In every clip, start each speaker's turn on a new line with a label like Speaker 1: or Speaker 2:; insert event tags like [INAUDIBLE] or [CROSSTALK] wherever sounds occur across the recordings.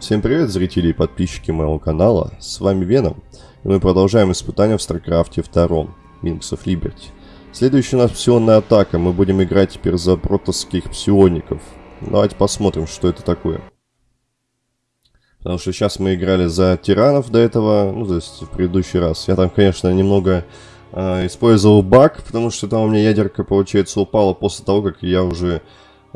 Speaker 1: Всем привет, зрители и подписчики моего канала, с вами Веном, и мы продолжаем испытания в StarCraft е 2, Wings of Liberty. Следующая у нас псионная атака, мы будем играть теперь за протосских псиоников. Давайте посмотрим, что это такое. Потому что сейчас мы играли за терранов до этого, ну то есть в предыдущий раз. Я там, конечно, немного э, использовал баг, потому что там у меня ядерка, получается, упала после того, как я уже...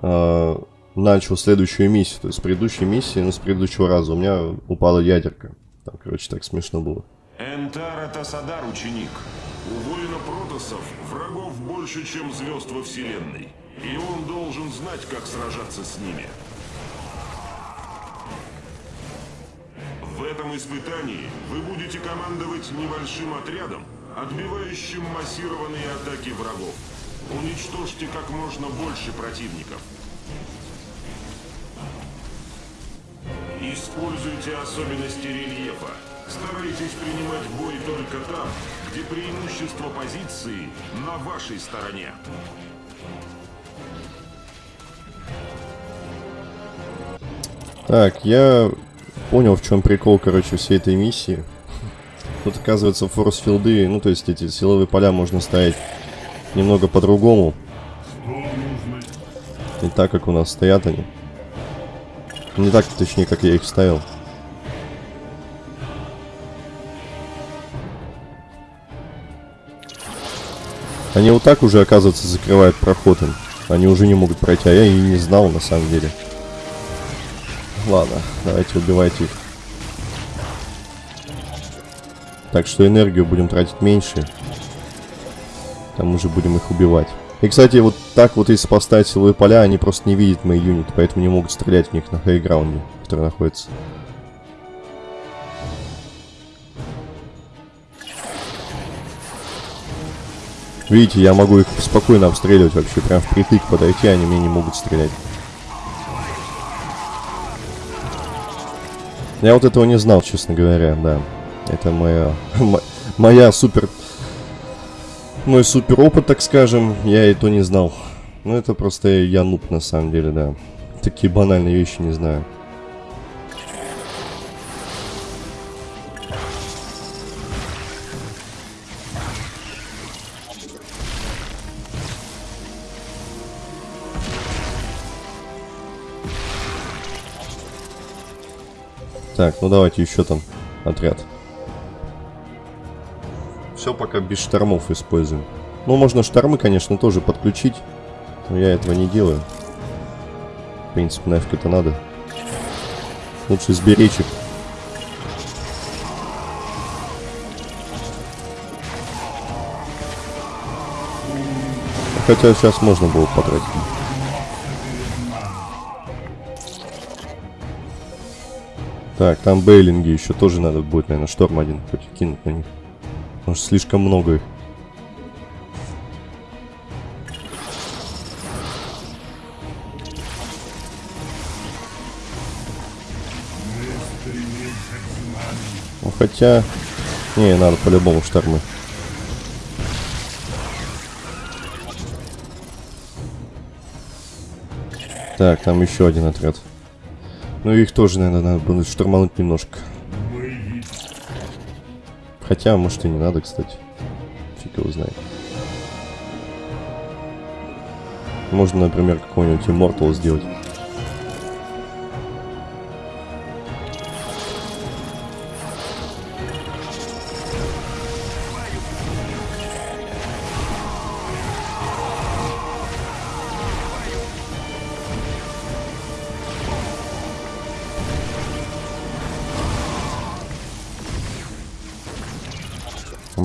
Speaker 1: Э, начал следующую миссию. То есть с предыдущей миссии, ну с предыдущего раза у меня упала ядерка. Там, короче, так смешно было.
Speaker 2: Энтар это Садар, ученик. У воина протосов врагов больше, чем звезд во Вселенной. И он должен знать, как сражаться с ними. В этом испытании вы будете командовать небольшим отрядом, отбивающим массированные атаки врагов. Уничтожьте как можно больше противников. Используйте особенности рельефа. Старайтесь принимать бой только там, где преимущество позиции на вашей стороне.
Speaker 1: Так, я понял, в чем прикол, короче, всей этой миссии. Тут, оказывается, форс-филды, ну, то есть эти силовые поля можно ставить немного по-другому. Не так, как у нас стоят они. Не так, точнее, как я их ставил. Они вот так уже, оказывается, закрывают проход им. Они уже не могут пройти, а я и не знал, на самом деле. Ладно, давайте убивайте их. Так что энергию будем тратить меньше. Там уже будем их убивать. И, кстати, вот так вот если поставить силовые поля, они просто не видят мои юниты, поэтому не могут стрелять в них на хайграунде, который находится. Видите, я могу их спокойно обстреливать вообще, прям впритык подойти, они мне не могут стрелять. Я вот этого не знал, честно говоря, да. Это моя, [LAUGHS] моя супер мой супер опыт, так скажем, я и то не знал. Ну, это просто я нуб, на самом деле, да. Такие банальные вещи не знаю. Так, ну давайте еще там отряд. Все пока без штормов используем. Ну, можно штормы, конечно, тоже подключить. Но я этого не делаю. В принципе, нафиг это надо. Лучше сберечь их. Хотя сейчас можно было потратить. Так, там бейлинги еще тоже надо будет, наверное, шторм один хоть кинуть на них. Потому что слишком много их. Ну, хотя... Не, надо по-любому штормы. Так, там еще один отряд. Ну их тоже, наверное, надо будет штурмануть немножко. Хотя, может и не надо, кстати. Фиг его знает. Можно, например, какой-нибудь Immortal сделать.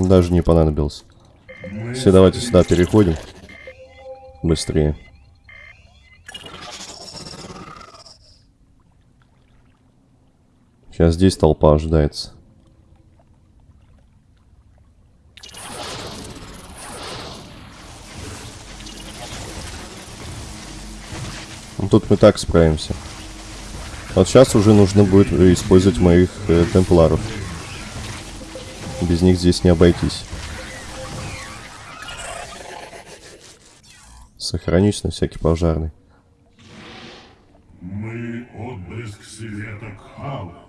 Speaker 1: Даже не понадобился. Все, давайте сюда переходим. Быстрее. Сейчас здесь толпа ожидается. Ну, тут мы так справимся. Вот сейчас уже нужно будет использовать моих э, темпларов. Без них здесь не обойтись. Сохранюсь на всякий пожарный.
Speaker 3: Мы отблеск света Кхала.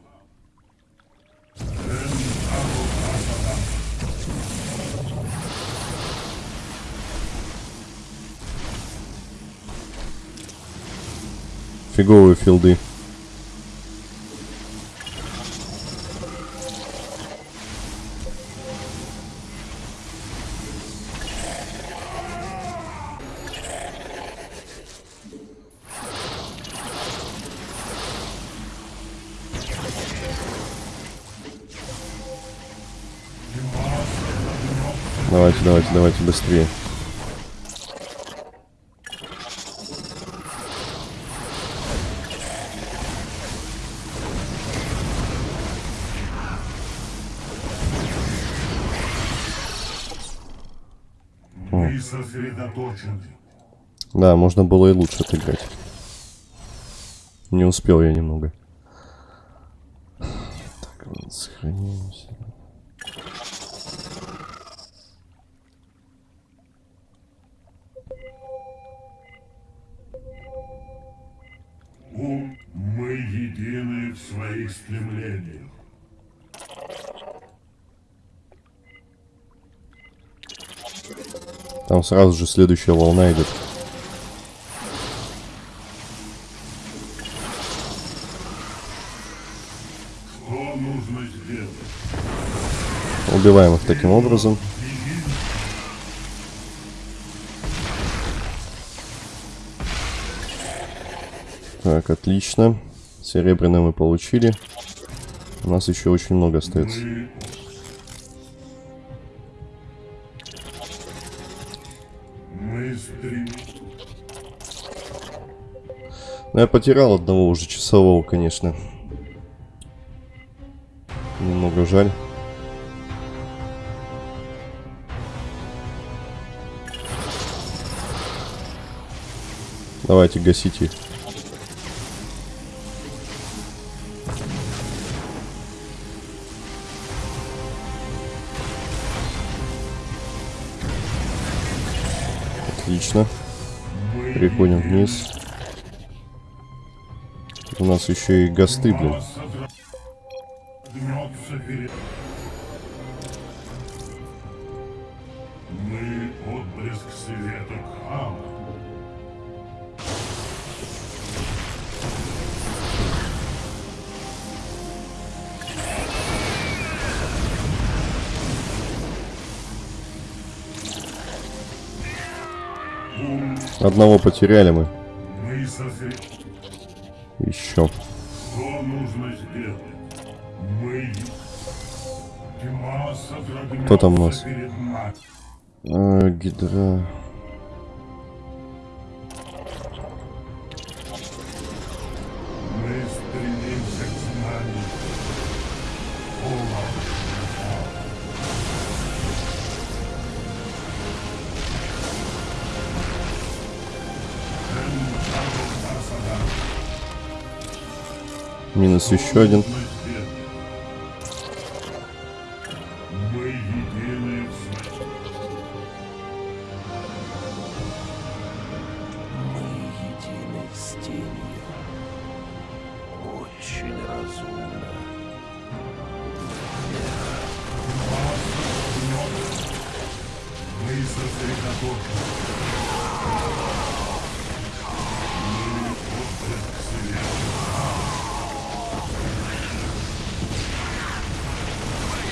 Speaker 1: Фиговые филды. Давайте, давайте, давайте быстрее.
Speaker 3: Мы сосредоточены.
Speaker 1: Да, можно было и лучше отыграть. Не успел я немного. Так, сохранимся.
Speaker 3: Ум, мы едины в своих стремлениях.
Speaker 1: Там сразу же следующая волна идет. Убиваем их таким образом. Так, отлично. Серебряное мы получили. У нас еще очень много остается.
Speaker 3: Стрем...
Speaker 1: Ну, я потерял одного уже часового, конечно. Немного жаль. Давайте гасите их. Отлично. Переходим вниз. У нас еще и гасты, блин. Одного потеряли мы.
Speaker 3: Мы сосред...
Speaker 1: Еще.
Speaker 3: Что нужно сделать? Мы...
Speaker 1: Кто там у нас? А, гидра. Минус еще один.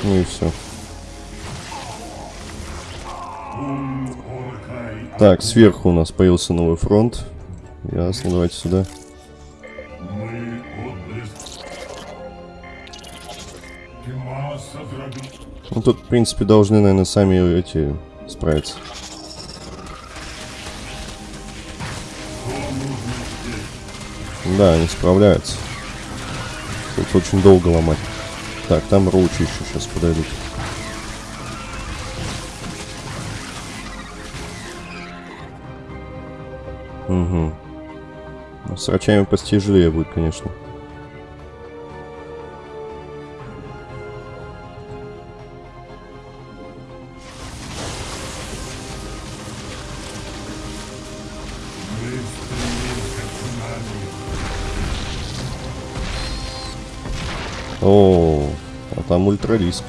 Speaker 1: Ну и все. Так, сверху у нас появился новый фронт. Ясно, давайте сюда. Ну тут, в принципе, должны, наверное, сами эти справиться. Да, они справляются. Тут очень долго ломать. Так, там роучи еще сейчас подойдут. Угу. С рачами постижлее будет, конечно. О, там ультрариск.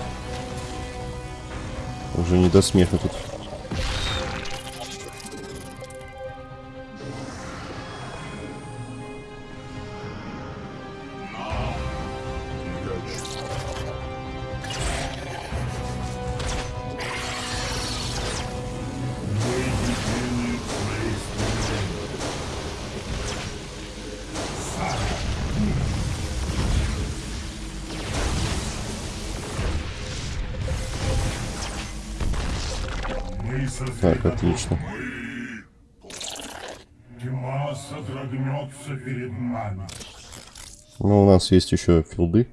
Speaker 1: Уже не до смеха тут. Так, отлично. Ну, у нас есть еще филды.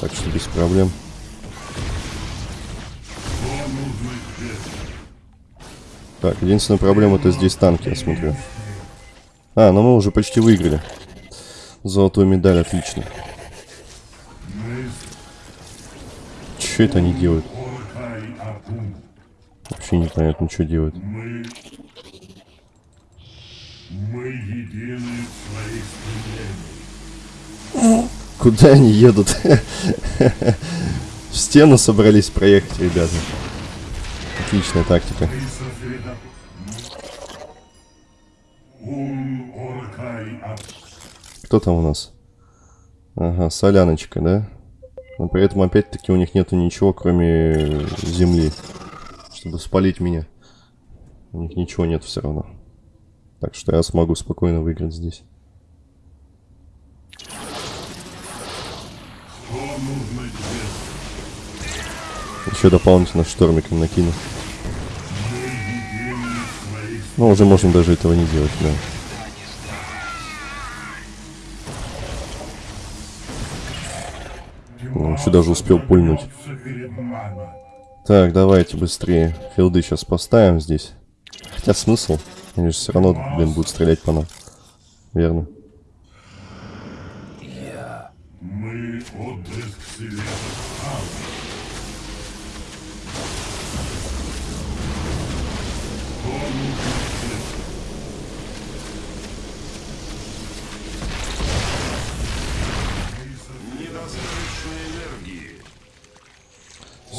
Speaker 1: Так что без проблем. Так, единственная проблема это здесь танки, я смотрю. А, ну мы уже почти выиграли. Золотую медаль, отлично. Что это они делают? Вообще непонятно, что делают.
Speaker 3: Мы... Мы едины в своих.
Speaker 1: Куда они едут? В стену собрались проехать, ребята. Отличная тактика. Кто там у нас? Ага, соляночка, да? Но при этом опять-таки у них нету ничего, кроме земли. Чтобы спалить меня. У них ничего нет все равно. Так что я смогу спокойно выиграть здесь. Еще дополнительно штормиком накину. Ну, уже можно даже этого не делать, да. Ну, еще даже успел пульнуть. Так, давайте быстрее. Филды сейчас поставим здесь. Хотя смысл? Они же все равно, блин, будут стрелять по нам. Верно.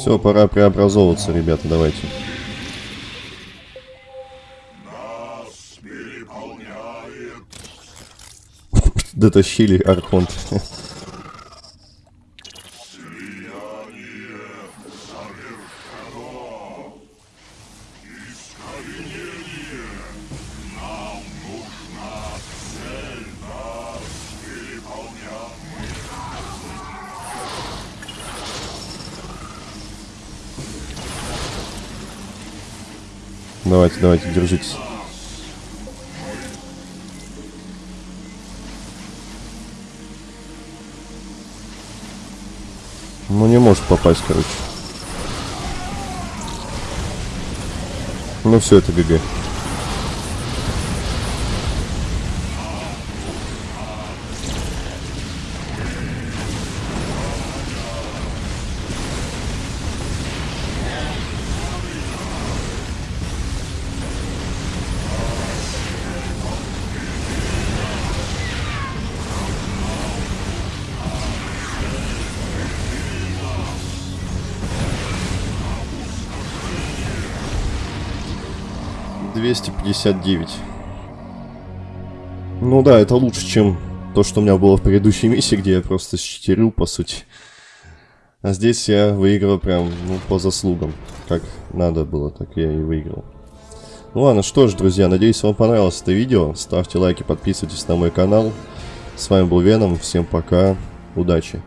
Speaker 1: Все, пора преобразовываться, ребята, давайте. [LAUGHS] Дотащили Архонт. [LAUGHS] Давайте, давайте, держитесь. Ну не может попасть, короче. Ну все, это ГГ. Двести пятьдесят девять. Ну да, это лучше, чем то, что у меня было в предыдущей миссии, где я просто считерил, по сути. А здесь я выиграл прям, ну, по заслугам. Как надо было, так я и выиграл. Ну ладно, что ж, друзья, надеюсь, вам понравилось это видео. Ставьте лайки, подписывайтесь на мой канал. С вами был Веном, всем пока, удачи.